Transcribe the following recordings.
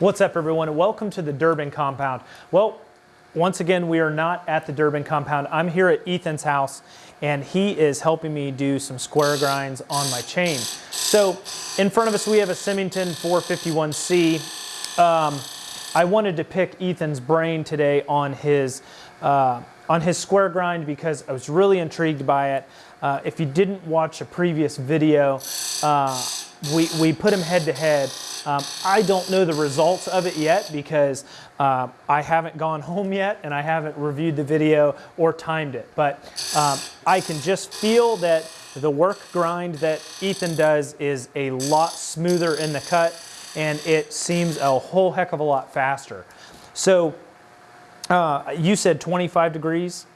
What's up everyone welcome to the Durbin compound. Well, once again, we are not at the Durbin compound. I'm here at Ethan's house and he is helping me do some square grinds on my chain. So in front of us, we have a Simington 451C. Um, I wanted to pick Ethan's brain today on his, uh, on his square grind because I was really intrigued by it. Uh, if you didn't watch a previous video, uh, we, we put him head to head. Um, I don't know the results of it yet because uh, I haven't gone home yet and I haven't reviewed the video or timed it. But um, I can just feel that the work grind that Ethan does is a lot smoother in the cut and it seems a whole heck of a lot faster. So uh, you said 25 degrees?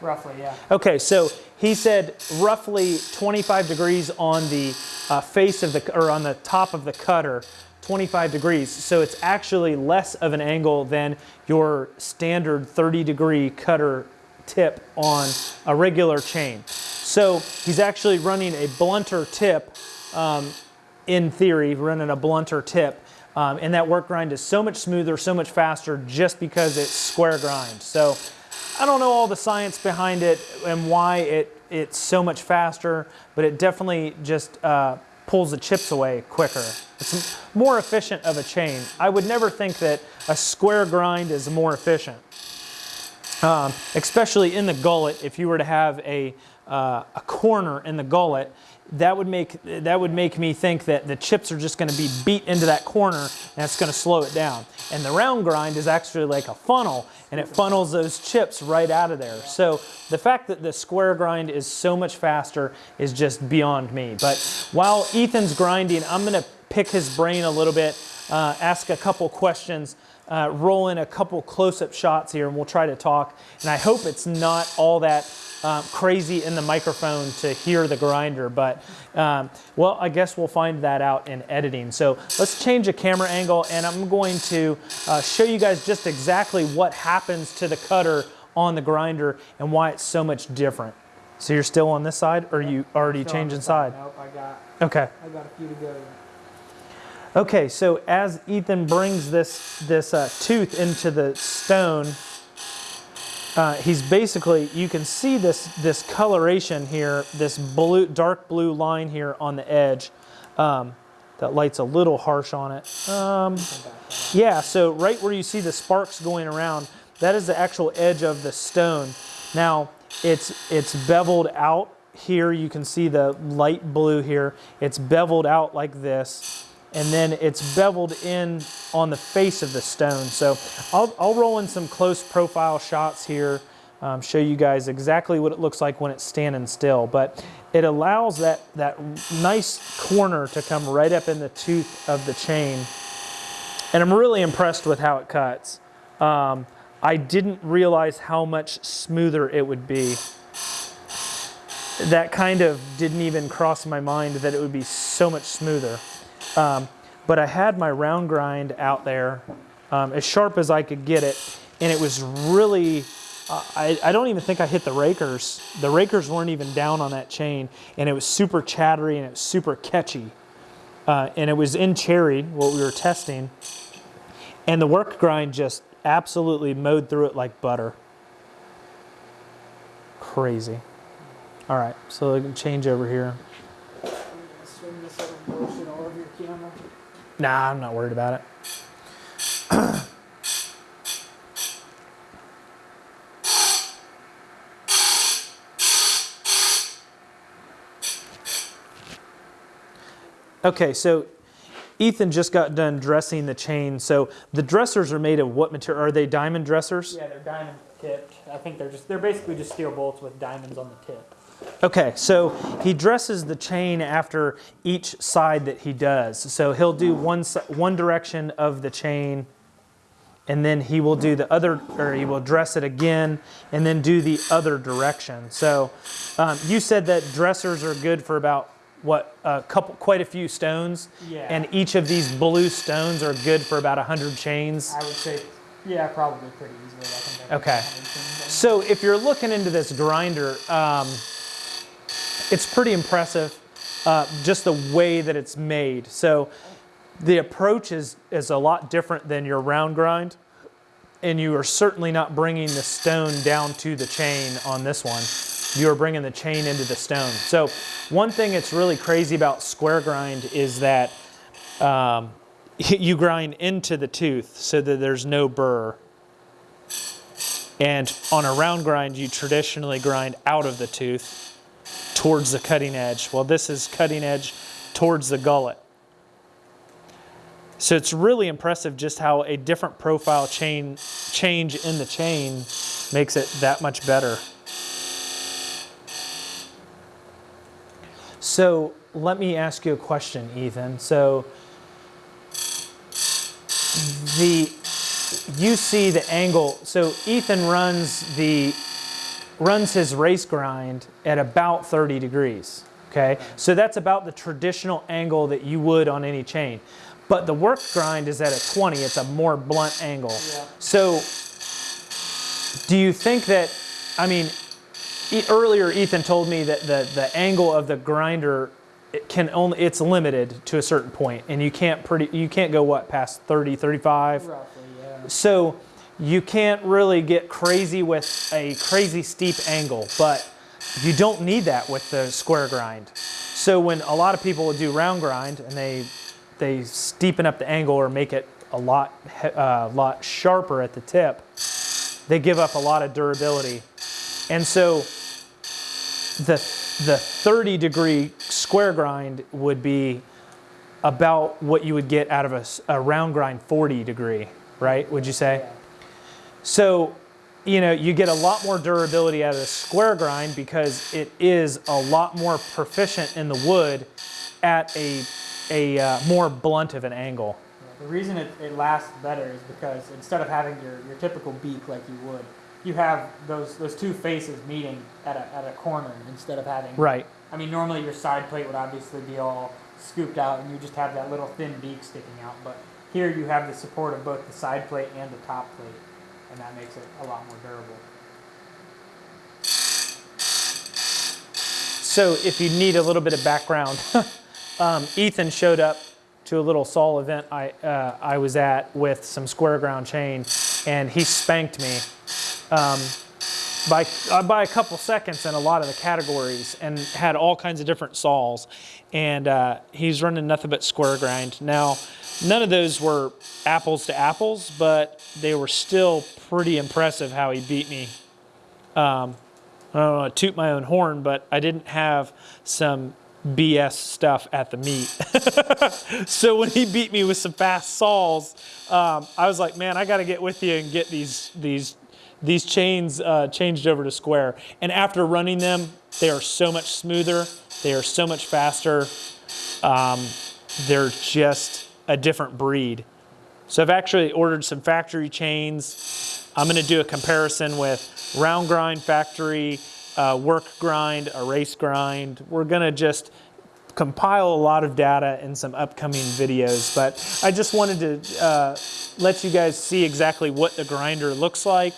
Roughly, yeah. Okay, so he said roughly 25 degrees on the uh, face of the, or on the top of the cutter, 25 degrees. So it's actually less of an angle than your standard 30 degree cutter tip on a regular chain. So he's actually running a blunter tip, um, in theory, running a blunter tip. Um, and that work grind is so much smoother, so much faster just because it's square grind. So I don't know all the science behind it and why it, it's so much faster, but it definitely just uh, pulls the chips away quicker. It's more efficient of a chain. I would never think that a square grind is more efficient. Um, especially in the gullet, if you were to have a, uh, a corner in the gullet, that would make that would make me think that the chips are just going to be beat into that corner and that's going to slow it down. And the round grind is actually like a funnel and it funnels those chips right out of there. So the fact that the square grind is so much faster is just beyond me. But while Ethan's grinding, I'm going to pick his brain a little bit, uh, ask a couple questions, uh, roll in a couple close-up shots here and we'll try to talk. And I hope it's not all that um, crazy in the microphone to hear the grinder, but um, well, I guess we'll find that out in editing. So let's change a camera angle and I'm going to uh, show you guys just exactly what happens to the cutter on the grinder and why it's so much different. So you're still on this side or you already changing the side? Nope, I got, Okay. I got a few to go. Okay, so as Ethan brings this, this uh, tooth into the stone, uh, he's basically, you can see this, this coloration here, this blue, dark blue line here on the edge. Um, that light's a little harsh on it. Um, yeah, so right where you see the sparks going around, that is the actual edge of the stone. Now, it's, it's beveled out here. You can see the light blue here. It's beveled out like this and then it's beveled in on the face of the stone. So I'll, I'll roll in some close profile shots here, um, show you guys exactly what it looks like when it's standing still. But it allows that, that nice corner to come right up in the tooth of the chain. And I'm really impressed with how it cuts. Um, I didn't realize how much smoother it would be. That kind of didn't even cross my mind that it would be so much smoother. Um, but I had my round grind out there um, as sharp as I could get it. And it was really, uh, I, I, don't even think I hit the rakers. The rakers weren't even down on that chain. And it was super chattery and it was super catchy. Uh, and it was in cherry, what we were testing. And the work grind just absolutely mowed through it like butter. Crazy. All right, so I can change over here. Swing this little bullshit all over your camera. Nah, I'm not worried about it. okay, so Ethan just got done dressing the chain. So the dressers are made of what material? Are they diamond dressers? Yeah, they're diamond tipped. I think they're just, they're basically just steel bolts with diamonds on the tip. Okay, so he dresses the chain after each side that he does. So he'll do one, one direction of the chain, and then he will do the other, or he will dress it again, and then do the other direction. So um, you said that dressers are good for about what a couple, quite a few stones, Yeah. and each of these blue stones are good for about hundred chains. I would say, yeah, probably pretty easily. Okay. put 100 chains in. So if you're looking into this grinder, um, it's pretty impressive, uh, just the way that it's made. So the approach is, is a lot different than your round grind. And you are certainly not bringing the stone down to the chain on this one. You are bringing the chain into the stone. So one thing that's really crazy about square grind is that um, you grind into the tooth so that there's no burr. And on a round grind, you traditionally grind out of the tooth towards the cutting edge. Well, this is cutting edge towards the gullet. So it's really impressive just how a different profile chain change in the chain makes it that much better. So let me ask you a question, Ethan. So the you see the angle. So Ethan runs the runs his race grind at about 30 degrees. Okay, so that's about the traditional angle that you would on any chain. But the work grind is at a 20. It's a more blunt angle. Yeah. So do you think that? I mean, e- earlier Ethan told me that the the angle of the grinder it can only it's limited to a certain point and you can't pretty you can't go what past 30 35 Roughly, yeah. so you can't really get crazy with a crazy steep angle, but you don't need that with the square grind. So when a lot of people do round grind and they they steepen up the angle or make it a lot uh, lot sharper at the tip, they give up a lot of durability. And so the the 30 degree square grind would be about what you would get out of a round grind 40 degree, right? Would you say? Yeah. So, you know, you get a lot more durability out of the square grind because it is a lot more proficient in the wood at a, a uh, more blunt of an angle. Yeah, The reason it, it lasts better is because instead of having your, your typical beak like you would, you have those those two faces meeting at a, at a corner instead of having. Right. I mean, normally your side plate would obviously be all scooped out and you just have that little thin beak sticking out. But here you have the support of both the side plate and the top plate, and that makes it a lot more durable. So, if you need a little bit of background, um, Ethan showed up to a little Saul event I, uh, I was at with some square ground chain, and he spanked me um, by, uh, by a couple seconds in a lot of the categories and had all kinds of different saws. And uh, he's running nothing but square grind. Now, none of those were apples to apples, but they were still pretty impressive how he beat me I don't want to toot my own horn, but I didn't have some BS stuff at the meet. so when he beat me with some fast saws, um, I was like, man, I got to get with you and get these these these chains uh, changed over to square. And after running them, they are so much smoother. They are so much faster. Um, they're just a different breed. So I've actually ordered some factory chains. I'm going to do a comparison with round grind factory, uh, work grind, a race grind. We're going to just compile a lot of data in some upcoming videos, but I just wanted to uh, let you guys see exactly what the grinder looks like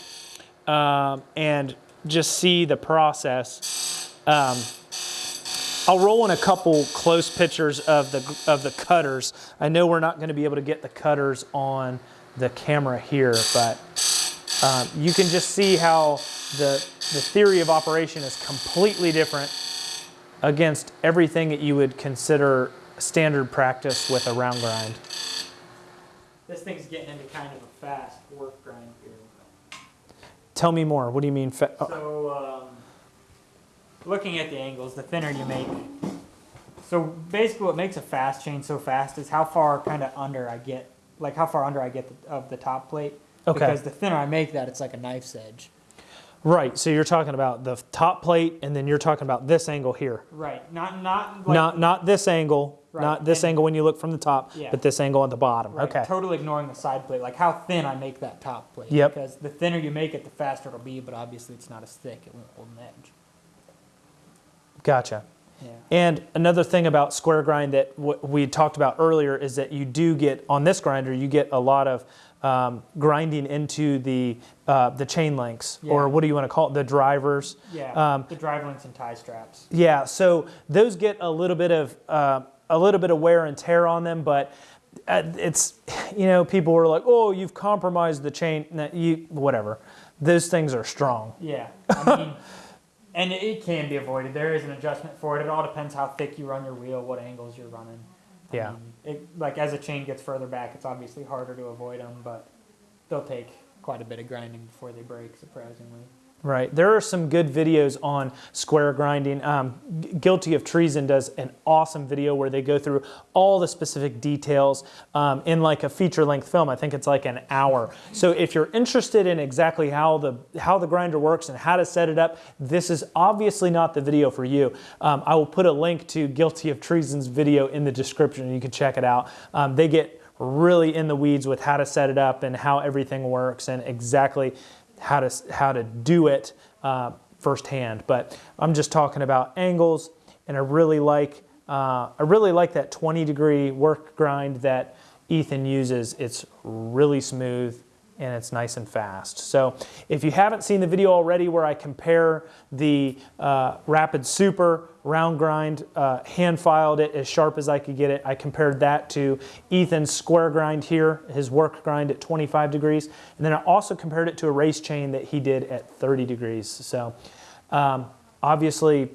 um, and just see the process. Um, I'll roll in a couple close pictures of the of the cutters. I know we're not going to be able to get the cutters on the camera here, but um, you can just see how the the theory of operation is completely different against everything that you would consider standard practice with a round grind. This thing's getting into kind of a fast work grind here. Tell me more. What do you mean? Fa- oh, So, um, looking at the angles, the thinner you make. So basically, what makes a fast chain so fast is how far kind of under I get, like how far under I get the, of the top plate. Okay. Because the thinner I make that, it's like a knife's edge. right. So you're talking about the top plate, and then you're talking about this angle here. Right. Not not like, not not this angle, Right, not this and- angle when you look from the top, Yeah. but this angle at the bottom. Right, Okay. Totally ignoring the side plate, like how thin I make that top plate. Yep. Because the thinner you make it, the faster it'll be, but obviously it's not as thick. It won't hold an edge. Gotcha. Yeah. And another thing about square grind that w- we talked about earlier is that you do get on this grinder, you get a lot of um, grinding into the uh, the chain links, or what do you want to call it, the drivers. Yeah. Um, the drive links and tie straps. Yeah, so those get a little bit of uh, a little bit of wear and tear on them, but uh, it's you know people were like, oh, you've compromised the chain. You whatever. Those things are strong. Yeah, I mean, and it, can be avoided. There is an adjustment for it. It all depends how thick you run your wheel, what angles you're running. Yeah. mean, it, like as a chain gets further back, it's obviously harder to avoid them, but they'll take quite a bit of grinding before they break. Surprisingly. Right. There are some good videos on square grinding. Um, Guilty of Treason does an awesome video where they go through all the specific details um, in like a feature length film. I think it's like an hour. So if you're interested in exactly how the how the grinder works and how to set it up, this is obviously not the video for you. Um, I will put a link to Guilty of Treason's video in the description you can check it out. Um, they get really in the weeds with how to set it up and how everything works and exactly how to how to do it uh, firsthand. But I'm just talking about angles, and I really like uh, I really like that 20 degree work grind that Ethan uses. It's really smooth and it's nice and fast. So if you haven't seen the video already where I compare the uh, Rapid Super round grind, uh, hand filed it as sharp as I could get it, I compared that to Ethan's square grind here, his work grind at 25 degrees, and then I also compared it to a race chain that he did at 30 degrees. So um, obviously,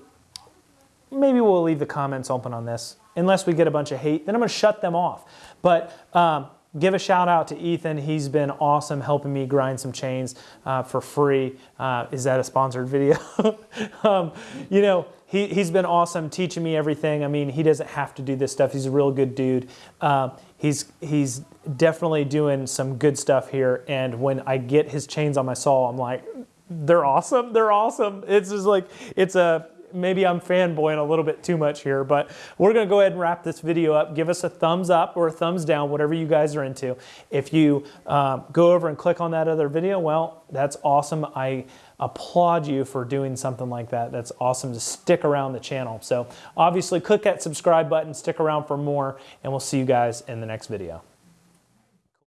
maybe we'll leave the comments open on this. Unless we get a bunch of hate, then I'm to shut them off. But um, give a shout out to Ethan. He's been awesome helping me grind some chains uh, for free. Uh, is that a sponsored video? um, you know, he, he's been awesome teaching me everything. I mean, he doesn't have to do this stuff. He's a real good dude. Um, he's, he's definitely doing some good stuff here. And when I get his chains on my saw, I'm like, they're awesome. They're awesome. It's just like, it's a, maybe I'm fanboying a little bit too much here, but we're gonna go ahead and wrap this video up. Give us a thumbs up or a thumbs down, whatever you guys are into. If you um, go over and click on that other video, well, that's awesome. I applaud you for doing something like that. That's awesome to stick around the channel. So obviously click that subscribe button, stick around for more, and we'll see you guys in the next video.